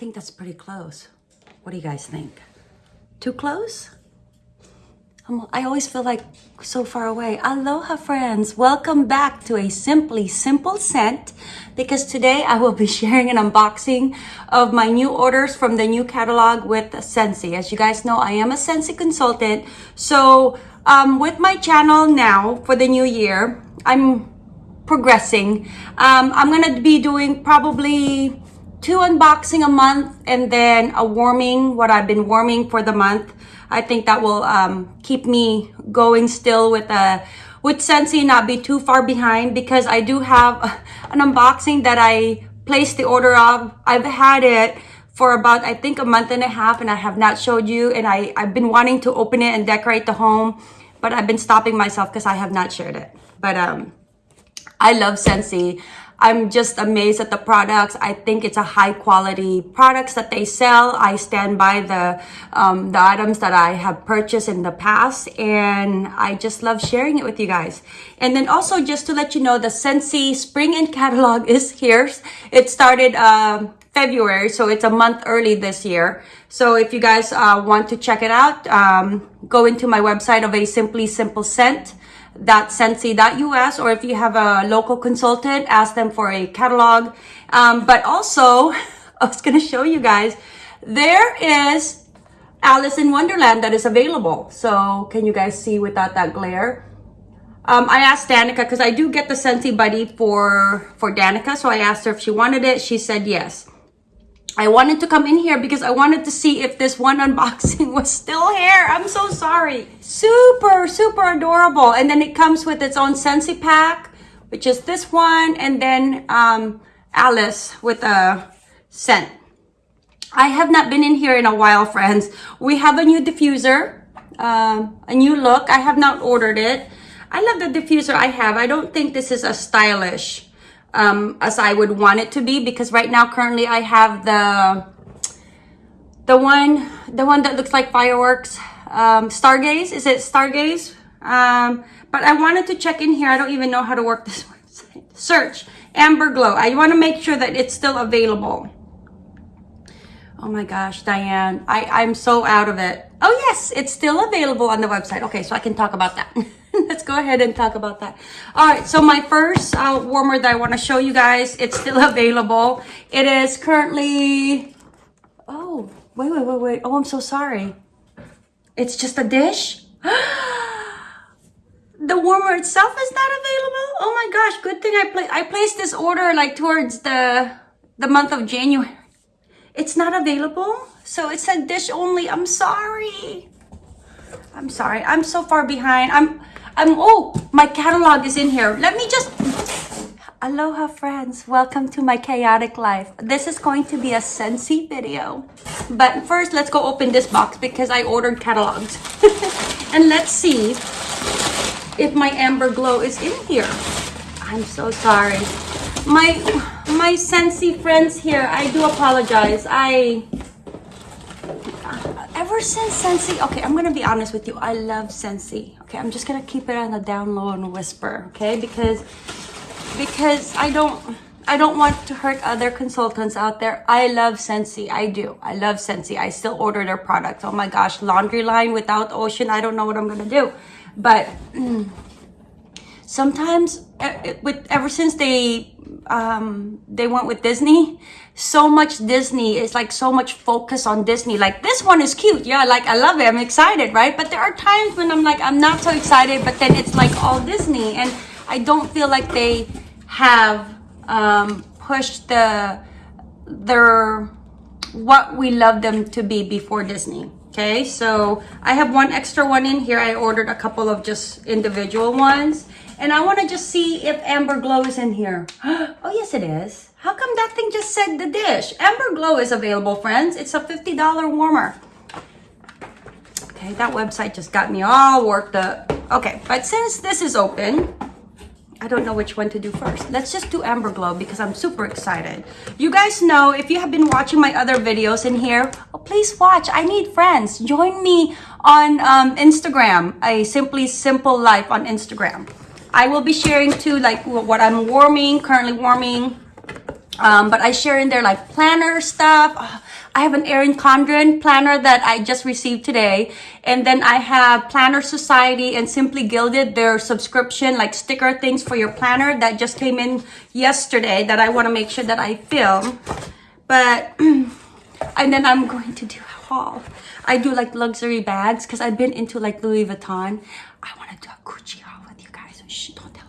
think that's pretty close. What do you guys think? Too close? I'm- I always feel like so far away. Aloha, friends. Welcome back to a Simply Simple Scent because today I will be sharing an unboxing of my new orders from the new catalog with Scentsy. As you guys know, I am a Scentsy consultant. So, um, with my channel now for the new year, I'm progressing. Um, I'm gonna be doing probably two unboxing a month and then a warming, what I've been warming for the month. I think that will um, keep me going still with uh, with Scentsy not be too far behind because I do have an unboxing that I placed the order of. I've had it for about, I think, a month and a half and I have not showed you. And I, I've been wanting to open it and decorate the home, but I've been stopping myself because I have not shared it. But um, I love Scentsy. I'm just amazed at the products. I think it's a high quality products that they sell. I stand by the um, the items that I have purchased in the past, and I just love sharing it with you guys. And then also just to let you know, the Scentsy Spring and Catalog is here. It started um, February, so it's a month early this year. So if you guys uh, want to check it out, um, go into my website of a Simply Simple Scent Scentsy.us or if you have a local consultant, ask them for a catalog. Um, but also, I was going to show you guys, there is Alice in Wonderland that is available. So can you guys see without that glare? Um, I asked Danica because I do get the Scentsy Buddy for, for Danica. So I asked her if she wanted it. She said yes. I wanted to come in here because I wanted to see if this one unboxing was still here. I'm so sorry. Super, super adorable. And then it comes with its own Scentsy pack, which is this one. And then um, Alice with a scent. I have not been in here in a while, friends. We have a new diffuser, um, a new look. I have not ordered it. I love the diffuser I have. I don't think this is as stylish um, as I would want it to be because right now currently I have the the one the one that looks like fireworks um, Stargaze. Is it Stargaze? Um, but I wanted to check in here. I don't even know how to work this website. Search Amber Glow. I want to make sure that it's still available. Oh my gosh Diane. I I'm so out of it. Oh yes it's still available on the website. Okay so I can talk about that let's go ahead and talk about that. All right, so my first uh, warmer that I want to show you guys, it's still available. It is currently, oh, wait, wait, wait, wait. Oh, I'm so sorry. It's just a dish? the warmer itself is not available? Oh my gosh, good thing I, pla I placed this order like towards the, the month of January. It's not available? So it's a dish only. I'm sorry. I'm sorry. I'm so far behind. I'm I'm, oh, my catalog is in here. Let me just, aloha friends. Welcome to my chaotic life. This is going to be a Scentsy video. But first, let's go open this box because I ordered catalogs. and let's see if my Amber Glow is in here. I'm so sorry. My, my Scentsy friends here, I do apologize. I, since Scentsy, okay, I'm gonna be honest with you. I love Scentsy. Okay, I'm just gonna keep it on the down low and whisper, okay? Because because I don't I don't want to hurt other consultants out there. I love Scentsy. I do. I love Scentsy. I still order their products. Oh my gosh, laundry line without ocean. I don't know what I'm gonna do. But sometimes, with ever since they um, they went with Disney, so much Disney. It's like so much focus on Disney. Like this one is cute. Yeah, like I love it. I'm excited, right? But there are times when I'm like, I'm not so excited, but then it's like all Disney. And I don't feel like they have um, pushed the their what we love them to be before Disney. Okay, so I have one extra one in here. I ordered a couple of just individual ones. And I want to just see if Amber Glow is in here. oh, yes, it is. How come that thing just said the dish? Amber Glow is available, friends. It's a $50 warmer. Okay, that website just got me all worked up. Okay, but since this is open, I don't know which one to do first. Let's just do Amber Glow because I'm super excited. You guys know, if you have been watching my other videos in here, oh, please watch. I need friends. Join me on um, Instagram, a Simply Simple Life on Instagram. I will be sharing too, like what I'm warming, currently warming, Um, but I share in there like planner stuff. Uh, I have an Erin Condren planner that I just received today. And then I have Planner Society and Simply Gilded, their subscription, like sticker things for your planner that just came in yesterday that I want to make sure that I film. But, and then I'm going to do a haul. I do like luxury bags because I've been into like Louis Vuitton. I want to do a Gucci haul with you guys. Shh, don't tell.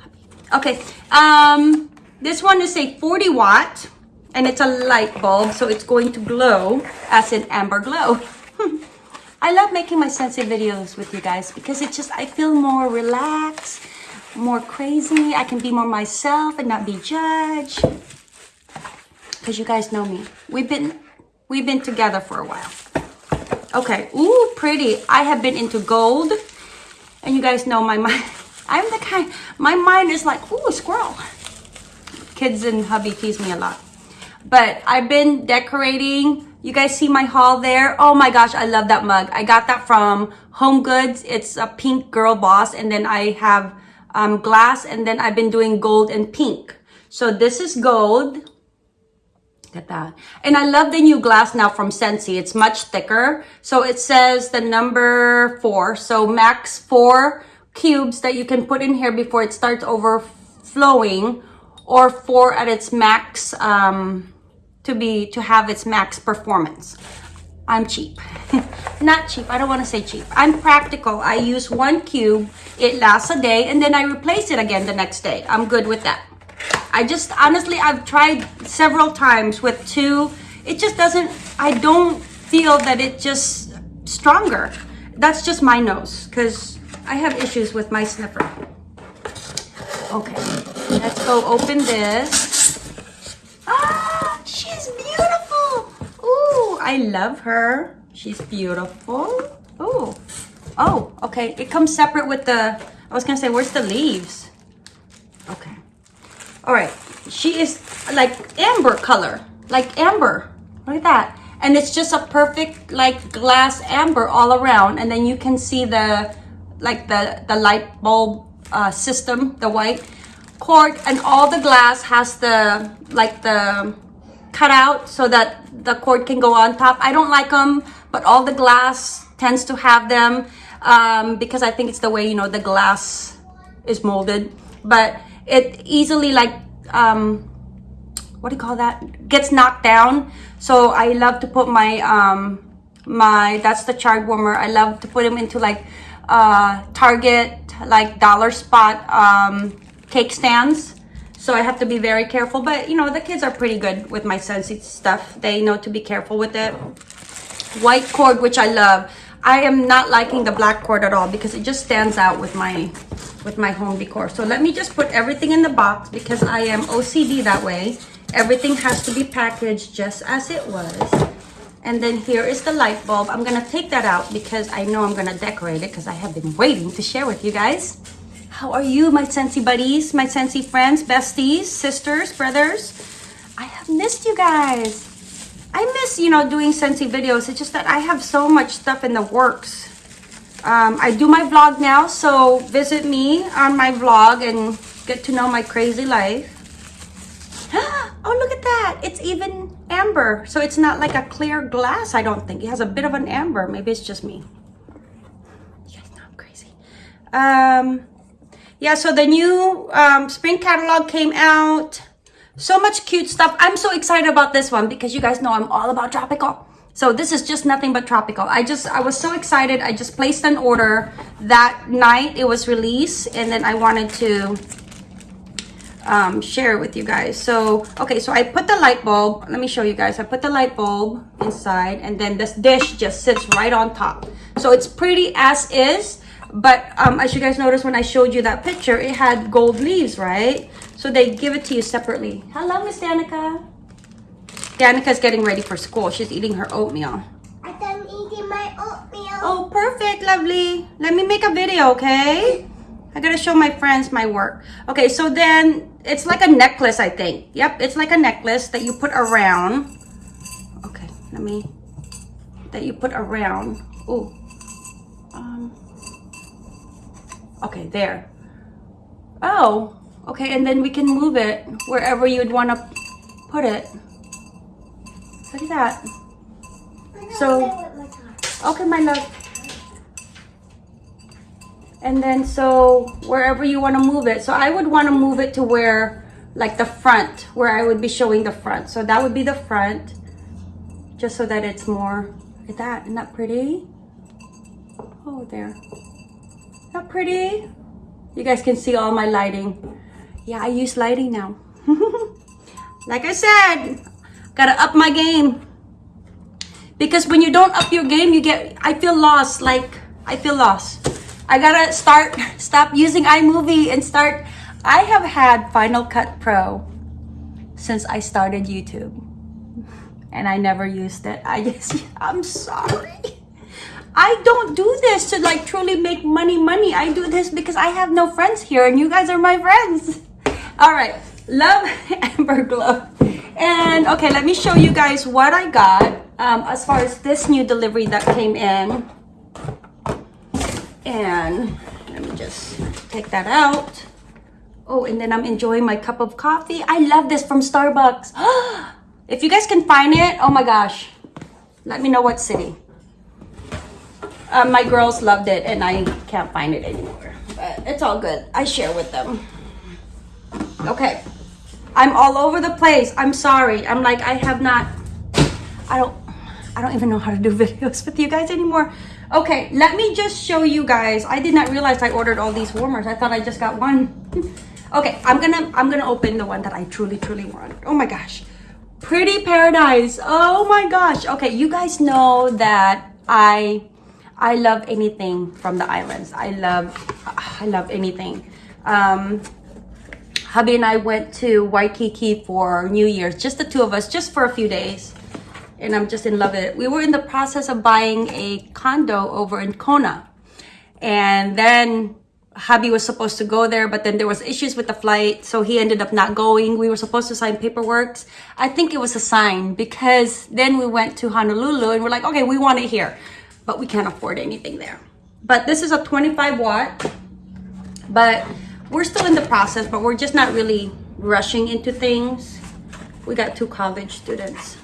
Okay. Um, this one is a 40 watt and it's a light bulb so it's going to glow as an amber glow. I love making my Scentsy videos with you guys because it just I feel more relaxed more crazy. I can be more myself and not be judged. Because you guys know me. We've been we've been together for a while. Okay ooh pretty. I have been into gold and you guys know my mind I'm the kind my mind is like ooh a squirrel kids and hubby tease me a lot but I've been decorating. You guys see my haul there? Oh my gosh, I love that mug. I got that from Home Goods. It's a pink girl boss. And then I have um, glass. And then I've been doing gold and pink. So this is gold. Look at that. And I love the new glass now from Scentsy. It's much thicker. So it says the number four. So max four cubes that you can put in here before it starts overflowing or four at its max um, to be to have its max performance. I'm cheap. Not cheap. I don't want to say cheap. I'm practical. I use one cube. It lasts a day and then I replace it again the next day. I'm good with that. I just honestly I've tried several times with two. It just doesn't I don't feel that it just stronger. That's just my nose because I have issues with my sniffer. Okay, let's go open this. Ah, she's beautiful. Ooh, I love her. She's beautiful. Ooh, oh, okay. It comes separate with the, I was gonna say, where's the leaves? Okay. All right, she is like amber color, like amber. Look at that. And it's just a perfect like glass amber all around. And then you can see the, like the, the light bulb uh, system, the white cord, and all the glass has the like the cutout so that the cord can go on top. I don't like them, but all the glass tends to have them um, because I think it's the way you know the glass is molded. But it easily like um, what do you call that? Gets knocked down. So I love to put my um, my that's the chard warmer. I love to put them into like uh, Target like dollar spot um, cake stands. So I have to be very careful. But, you know, the kids are pretty good with my Scentsy stuff. They know to be careful with it. White cord, which I love. I am not liking the black cord at all because it just stands out with my with my home decor. So let me just put everything in the box because I am OCD that way. Everything has to be packaged just as it was. And then here is the light bulb. I'm to take that out because I know I'm to decorate it because I have been waiting to share with you guys. How are you, my Scentsy buddies, my Scentsy friends, besties, sisters, brothers? I have missed you guys. I miss, you know, doing Scentsy videos. It's just that I have so much stuff in the works. Um, I do my vlog now, so visit me on my vlog and get to know my crazy life. oh, look at that. It's even amber. So it's not like a clear glass, I don't think. It has a bit of an amber. Maybe it's just me. You guys know I'm crazy. Um, yeah, so the new um, spring catalog came out. So much cute stuff. I'm so excited about this one because you guys know I'm all about tropical. So this is just nothing but tropical. I just, I was so excited. I just placed an order that night it was released and then I wanted to um, share with you guys. So, okay, so I put the light bulb. Let me show you guys. I put the light bulb inside and then this dish just sits right on top. So it's pretty as is. But um, as you guys noticed when I showed you that picture, it had gold leaves, right? So they give it to you separately. Hello, Miss Danica. Danica's getting ready for school. She's eating her oatmeal. I'm eating my oatmeal. Oh, perfect, lovely. Let me make a video, okay? I gotta show my friends my work. Okay, so then it's like a necklace, I think. Yep, it's like a necklace that you put around. Okay, let me, that you put around. Oh, um, okay, there. Oh, okay, and then we can move it wherever you'd wanna put it. Look at that. So- gonna play with my car. Okay, my love. And then so wherever you want to move it. So I would want to move it to where like the front, where I would be showing the front. So that would be the front. Just so that it's more look at that. Isn't that pretty? Oh there. Not pretty? You guys can see all my lighting. Yeah, I use lighting now. like I said, gotta up my game because when you don't up your game you get i feel lost like i feel lost i gotta start stop using imovie and start. I have had final cut pro since i started youtube and i never used it. I just i'm sorry. I don't do this to like truly make money money. I do this because i have no friends here and you guys are my friends. All right love amber glow. And okay let me show you guys what i got um, as far as this new delivery that came in and let me just take that out. Oh and then i'm enjoying my cup of coffee. I love this from starbucks. If you guys can find it oh my gosh. Let me know what city. Uh, my girls loved it and i can't find it anymore. But it's all good. I share with them. Okay. I'm all over the place. I'm sorry. I'm like i have not i don't i don't even know how to do videos with you guys anymore okay let me just show you guys. I did not realize i ordered all these warmers. I thought i just got one. Okay i'm gonna i'm gonna open the one that i truly truly want. Oh my gosh. Pretty paradise. Oh my gosh. Okay you guys know that i i love anything from the islands. I love i love anything. Um hubby and I went to Waikiki for New Year's, just the two of us, just for a few days. And I'm just in love with it. We were in the process of buying a condo over in Kona. And then hubby was supposed to go there, but then there was issues with the flight. So he ended up not going. We were supposed to sign paperwork. I think it was a sign because then we went to Honolulu and we're like, okay, we want it here, but we can't afford anything there. But this is a 25 watt, but we're still in the process, but we're just not really rushing into things. We got two college students.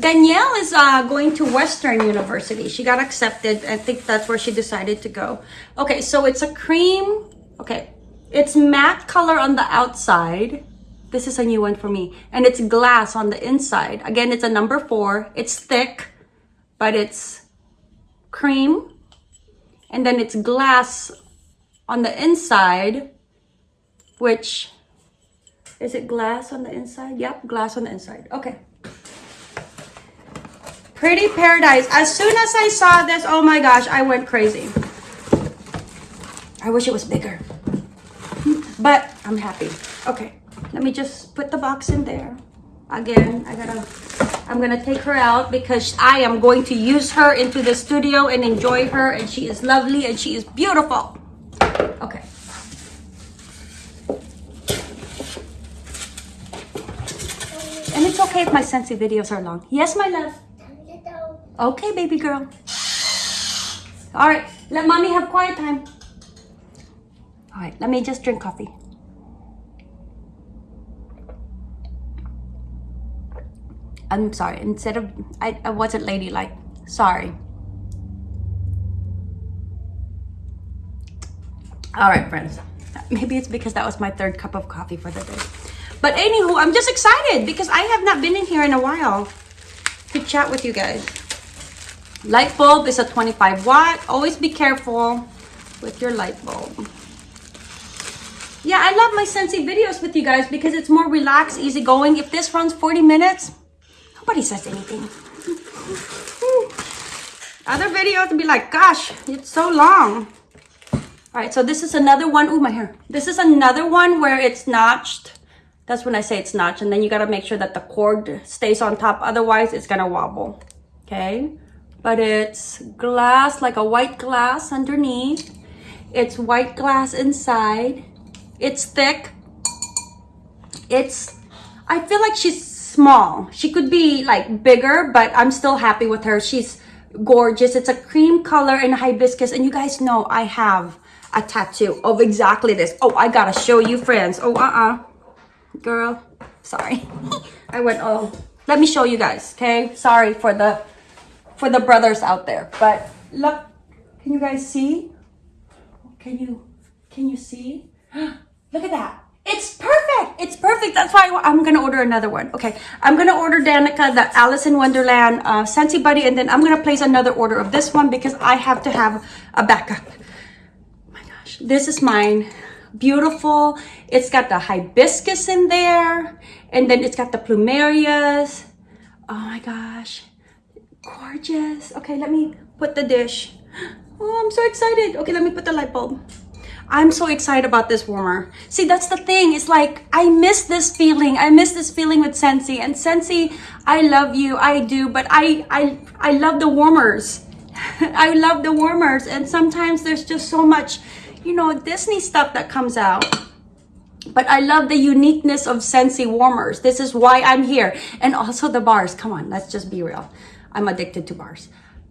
Danielle is uh, going to Western University. She got accepted. I think that's where she decided to go. Okay, so it's a cream. Okay, it's matte color on the outside. This is a new one for me. And it's glass on the inside. Again, it's a number four. It's thick, but it's cream. And then it's glass on the inside, which is it glass on the inside? Yep, glass on the inside. Okay. Pretty Paradise. As soon as I saw this, oh my gosh, I went crazy. I wish it was bigger. But I'm happy. Okay, let me just put the box in there. Again, I gotta, I'm gonna take her out because I am going to use her into the studio and enjoy her and she is lovely and she is beautiful. Okay. And it's okay if my Scentsy videos are long. Yes, my love. Okay, baby girl. All right, let mommy have quiet time. All right, let me just drink coffee. I'm sorry. Instead of I, I wasn't ladylike. Sorry. All right, friends. Maybe it's because that was my third cup of coffee for the day. But anywho, I'm just excited because I have not been in here in a while to chat with you guys. Light bulb is a 25 watt. Always be careful with your light bulb. Yeah, I love my Scentsy videos with you guys because it's more relaxed, easygoing. If this runs 40 minutes, nobody says anything. Other videos would be like, gosh, it's so long. All right, so this is another one. Ooh, my hair. This is another one where it's notched. That's when I say it's notched. And then you got to make sure that the cord stays on top. Otherwise, it's going to wobble. Okay. But it's glass, like a white glass underneath. It's white glass inside. It's thick. It's, I feel like she's small. She could be like bigger, but I'm still happy with her. She's gorgeous. It's a cream color and hibiscus. And you guys know I have a tattoo of exactly this. Oh, I gotta show you friends. Oh, uh-uh. Girl, Sorry. I went, oh, let me show you guys, okay? Sorry for the, for the brothers out there. But look, can you guys see? Can you, can you see? Look at that. It's perfect. It's perfect. That's why I'm gonna order another one. Okay, I'm gonna order Danica the Alice in Wonderland uh, Scentsy Buddy, and then I'm gonna place another order of this one because I have to have a backup. Oh my gosh, this is mine. Beautiful. It's got the hibiscus in there, and then it's got the plumerias. Oh my gosh, gorgeous. Okay, let me put the dish. Oh, I'm so excited. Okay, let me put the light bulb. I'm so excited about this warmer. See, that's the thing. It's like, I miss this feeling. I miss this feeling with Scentsy. And Scentsy, I love you. I do. But I, I, I love the warmers. I love the warmers. And sometimes there's just so much, you know, Disney stuff that comes out. But I love the uniqueness of Scentsy warmers. This is why I'm here. And also the bars. Come on, let's just be real. I'm addicted to bars.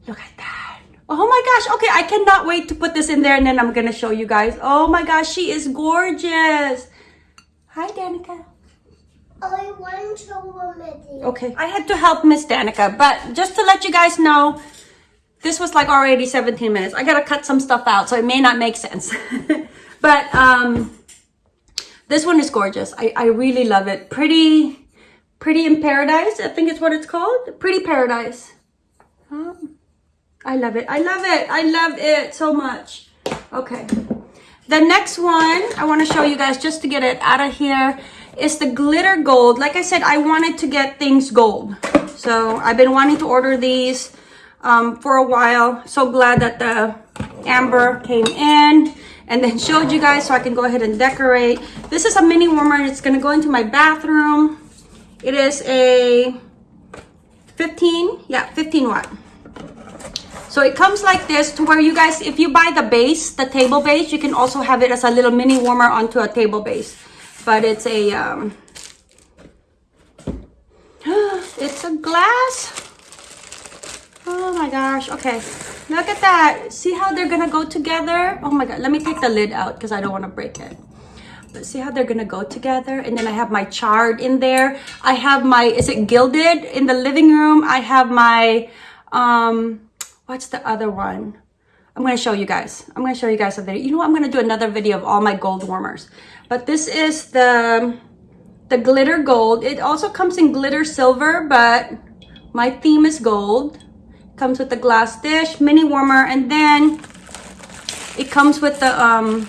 Look at that. Oh my gosh. Okay, I cannot wait to put this in there and then I'm going to show you guys. Oh my gosh, she is gorgeous. Hi, Danica. I want to remedy. Okay, I had to help Miss Danica, but just to let you guys know, this was like already 17 minutes. I got to cut some stuff out, so it may not make sense. but um, this one is gorgeous. I, I really love it. Pretty, pretty in paradise. I think it's what it's called. Pretty paradise. I love it. I love it. I love it so much. Okay. The next one I want to show you guys just to get it out of here is the glitter gold. Like I said, I wanted to get things gold. So I've been wanting to order these um, for a while. So glad that the amber came in and then showed you guys so I can go ahead and decorate. This is a mini warmer. It's going to go into my bathroom. It is a 15, yeah, 15 watt. So it comes like this to where you guys, if you buy the base, the table base, you can also have it as a little mini warmer onto a table base. But it's a, um, it's a glass. Oh my gosh. Okay. Look at that. See how they're going to go together? Oh my God. Let me take the lid out because I don't want to break it. But see how they're going to go together? And then I have my chard in there. I have my, is it gilded in the living room? I have my, um, what's the other one? I'm going to show you guys. I'm going to show you guys video. You know what? I'm going to do another video of all my gold warmers. But this is the, the glitter gold. It also comes in glitter silver, but my theme is gold. Comes with the glass dish, mini warmer, and then it comes with the um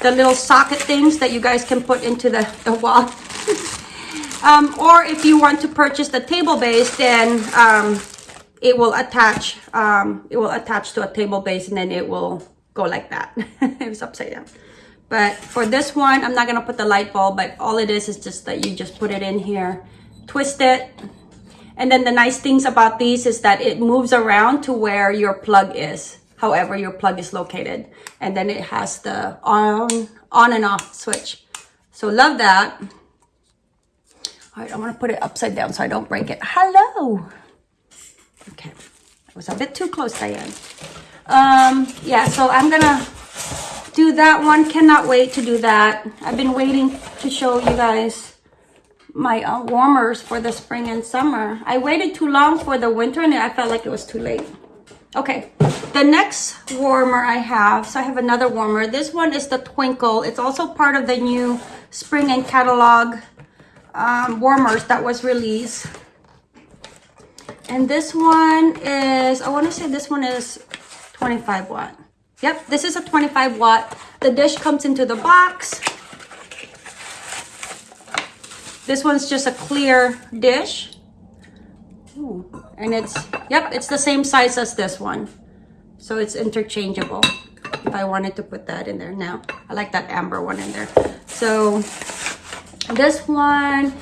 the little socket things that you guys can put into the, the wall. um, or if you want to purchase the table base, then um, it will attach um it will attach to a table base and then it will go like that. It's upside down. But for this one i'm not gonna put the light bulb but all it is is just that you just put it in here twist it. And then the nice things about these is that it moves around to where your plug is however your plug is located. And then it has the on on and off switch. So love that. All right i'm gonna put it upside down so i don't break it. Hello Okay, that was a bit too close, Diane. Um, yeah, so I'm gonna do that one. Cannot wait to do that. I've been waiting to show you guys my uh, warmers for the spring and summer. I waited too long for the winter and I felt like it was too late. Okay, the next warmer I have, so I have another warmer. This one is the Twinkle. It's also part of the new spring and catalog um, warmers that was released. And this one is, I want to say this one is 25 watt. Yep, this is a 25 watt. The dish comes into the box. This one's just a clear dish. Ooh. And it's, yep, it's the same size as this one. So it's interchangeable if I wanted to put that in there now. I like that amber one in there. So this one,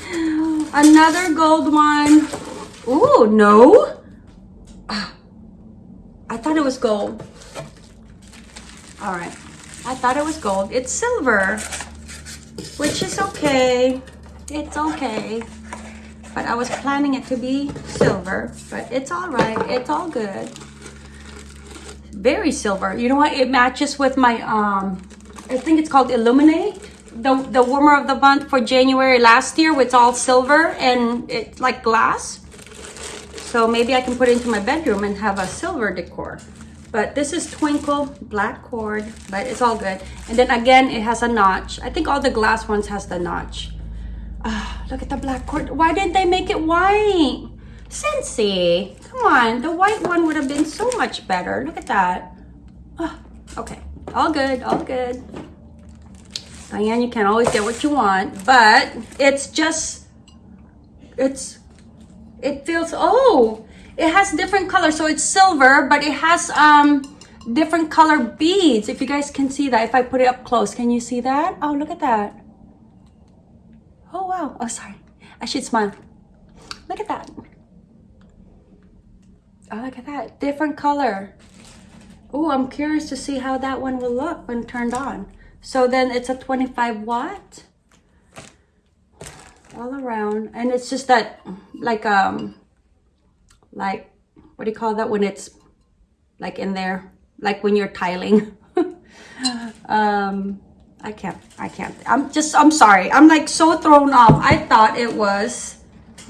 another gold one. Ooh, no. I thought it was gold. All right. I thought it was gold. It's silver, which is okay. It's okay. But I was planning it to be silver, but it's all right. It's all good. Very silver. You know what? It matches with my, um, I think it's called Illuminate. the, the warmer of the month for January last year, it's all silver and it's like glass. So maybe I can put it into my bedroom and have a silver decor. But this is Twinkle black cord, but it's all good. And then again, it has a notch. I think all the glass ones has the notch. Ah, look at the black cord. Why didn't they make it white? Scentsy, come on. The white one would have been so much better. Look at that. Ah, okay, all good, all good. Diane, you can't always get what you want, but it's just, it's, it feels, oh, it has different colors. So it's silver, but it has um different color beads. If you guys can see that, if I put it up close, can you see that? Oh, look at that. Oh, wow. Oh, sorry. I should smile. Look at that. Oh, look at that. Different color. Oh, I'm curious to see how that one will look when turned on. So then it's a 25 watt all around. And it's just that like, um, like, what do you call that when it's like in there? Like when you're tiling. um, I can't, I can't. I'm just, I'm sorry. I'm like so thrown off. I thought it was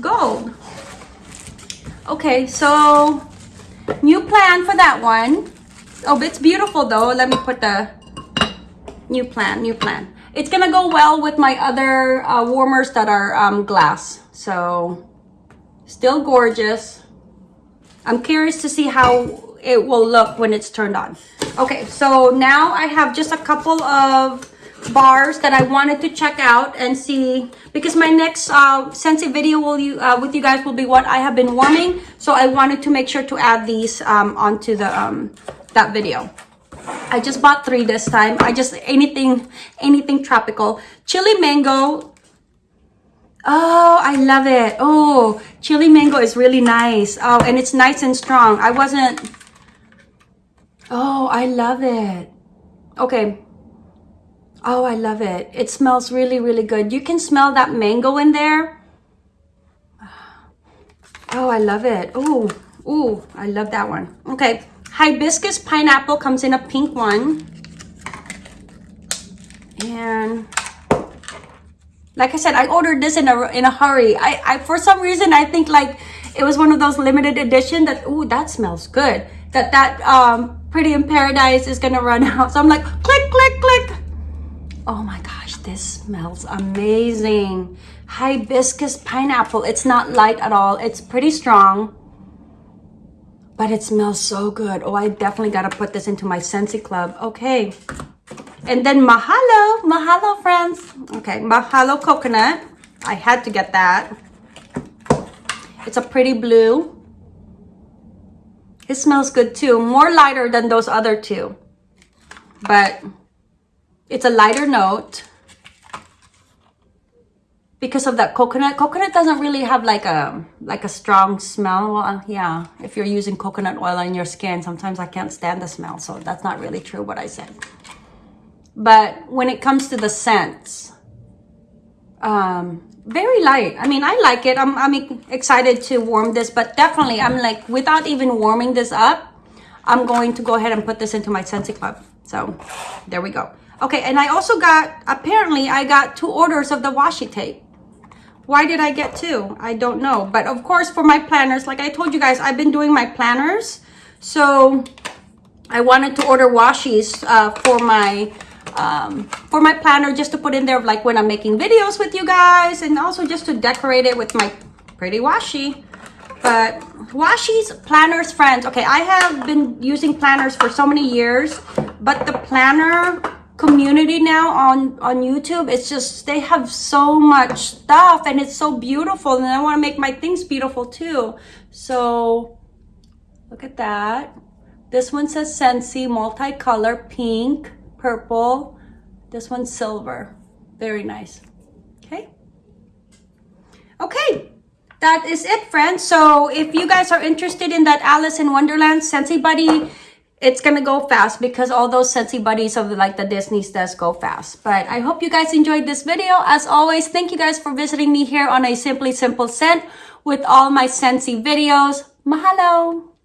gold. Okay, so new plan for that one. Oh, it's beautiful though. Let me put the new plan, new plan. It's gonna go well with my other uh, warmers that are um, glass. So still gorgeous. I'm curious to see how it will look when it's turned on. Okay, so now I have just a couple of bars that I wanted to check out and see because my next uh, Scentsy video will you uh, with you guys will be what I have been warming. So I wanted to make sure to add these um, onto the um, that video. I just bought three this time. I just anything anything tropical. Chili mango. Oh, I love it. Oh, chili mango is really nice. Oh, and it's nice and strong. I wasn't. Oh, I love it. Okay. Oh, I love it. It smells really, really good. You can smell that mango in there. Oh, I love it. Oh, oh, I love that one. Okay. Hibiscus pineapple comes in a pink one. And like I said, I ordered this in a in a hurry. I, I for some reason I think like it was one of those limited edition that oh that smells good. That that um Pretty in Paradise is gonna run out. So I'm like click click click. Oh my gosh, this smells amazing. Hibiscus pineapple. It's not light at all. It's pretty strong but it smells so good. Oh, I definitely got to put this into my Scentsy Club. Okay. And then Mahalo. Mahalo, friends. Okay, Mahalo coconut. I had to get that. It's a pretty blue. It smells good too. More lighter than those other two. But it's a lighter note because of that coconut. Coconut doesn't really have like a like a strong smell. Well, yeah if you're using coconut oil on your skin sometimes i can't stand the smell so that's not really true what i said. But when it comes to the scents um very light. I mean i like it. I'm, I'm excited to warm this but definitely i'm like without even warming this up i'm going to go ahead and put this into my scentsy club. So there we go. Okay and i also got apparently i got two orders of the washi tape why did I get two? I don't know. But of course, for my planners, like I told you guys, I've been doing my planners. So I wanted to order washies uh, for my um, for my planner just to put in there like when I'm making videos with you guys and also just to decorate it with my pretty washi. But washies, planners, friends. Okay, I have been using planners for so many years, but the planner community now on on youtube it's just they have so much stuff and it's so beautiful and i want to make my things beautiful too. So look at that. This one says Scentsy, multicolor pink purple. This one's silver. Very nice. Okay. Okay that is it friends. So if you guys are interested in that alice in wonderland scentsy buddy it's gonna go fast because all those Scentsy buddies of like the Disney's does go fast. But I hope you guys enjoyed this video. As always, thank you guys for visiting me here on a Simply Simple Scent with all my Scentsy videos. Mahalo!